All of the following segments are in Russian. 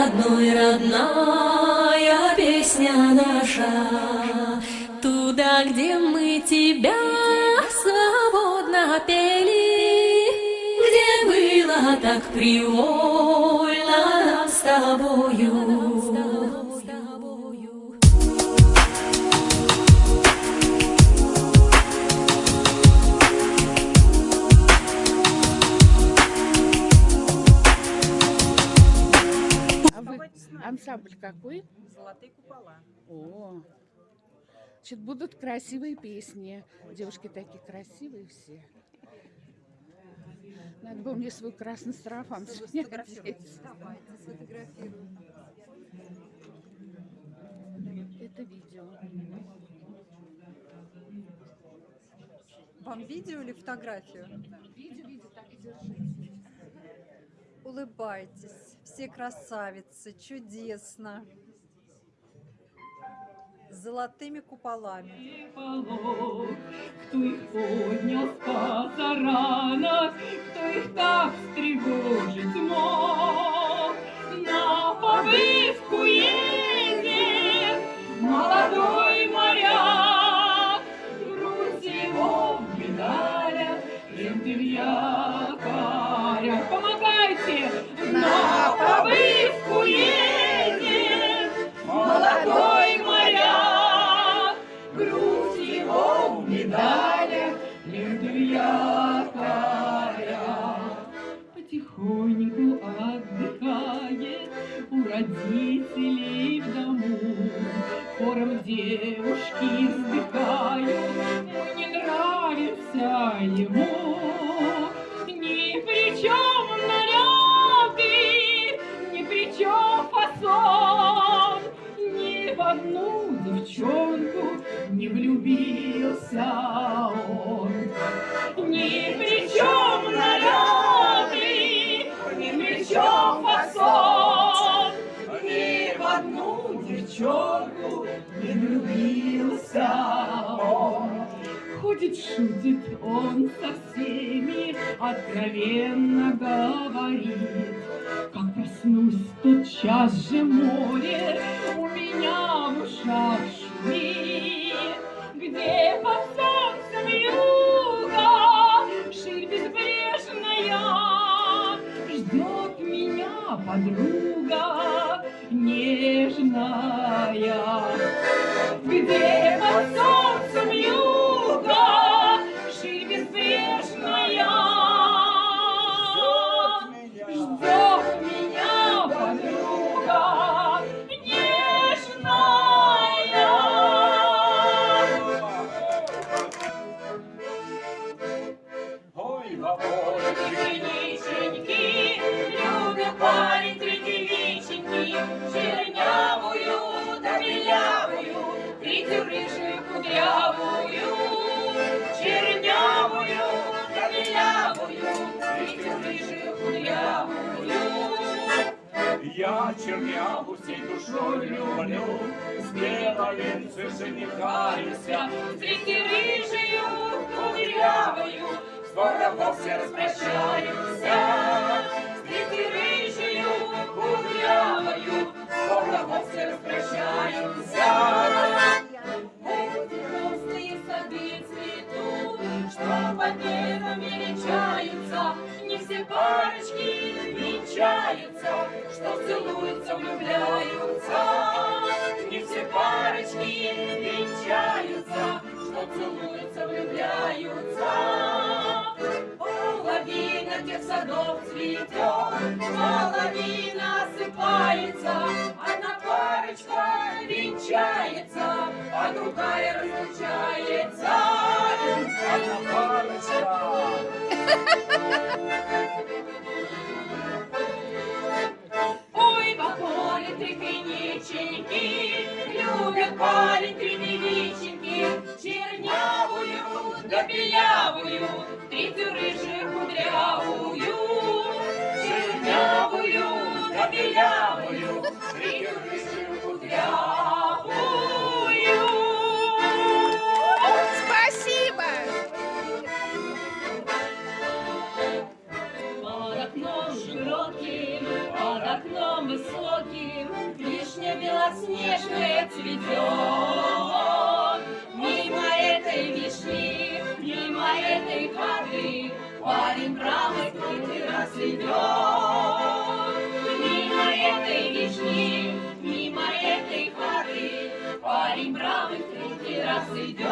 родной, родная Песня наша где мы тебя свободно пели Где было так привольно нам с тобою ансамбль какой? Золотые купола. О, значит, будут красивые песни. Девушки такие красивые все. Надо было мне свой красный сарафан сегодня одеть. Давайте сфотографируем. Это видео. Вам видео или фотографию? Видео, видео, так и держите. Улыбайтесь. Все красавицы. Чудесно. С золотыми куполами. Кто их поднял с позарана, Кто их так встревожить мог? Девушки вздыхают, мы не нравимся ему. Ни при чем наряды, ни при чем фасон, ни в одну девчонку не влюбился он. Ни при чем наряды, Ходит, шутит он со всеми, откровенно говорит. Как проснусь, тотчас же море у меня в ушах Я черняву всей душой люблю, С беловенцем женихаюсь я. Третью рыжую кудрявую, скоро вовсе распрощаются. С третьей рыжую кудрявую, скоро вовсе распрощаются. Эти грустные сады цветут, что небом величаются, не все парочки венчаются, что целуются, влюбляются. Не все парочки венчаются, что целуются, влюбляются. Тех садов цветет, половина осыпается, одна парочка венчается, а другая разлучается. Одна парочка. Ой, в вишенки, любит парень три девиченьки, чернявую да белявую, чернявую раз идет.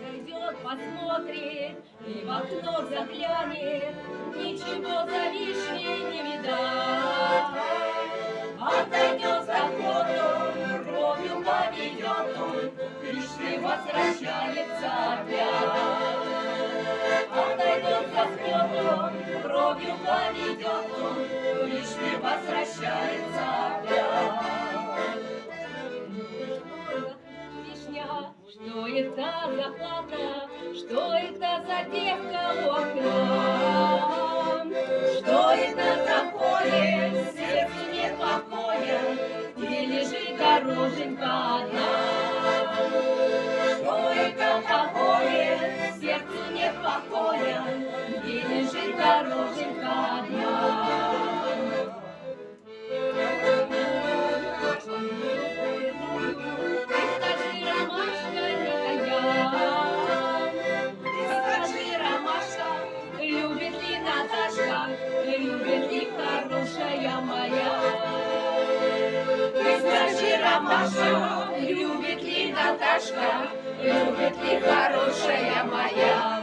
Зайдет, посмотрит и в окно заглянет, Ничего за вишней не видать. Отойдет за ходом, бровью поведет он, К вишне возвращается опять. Отойдет за ходом, бровью поведет он, К вишне возвращается опять. Что это за хата, что это за девка у окна? Что это такое, сердцу нет покоя, где лежит дороженька одна? Что это такое, любит ли хорошая моя?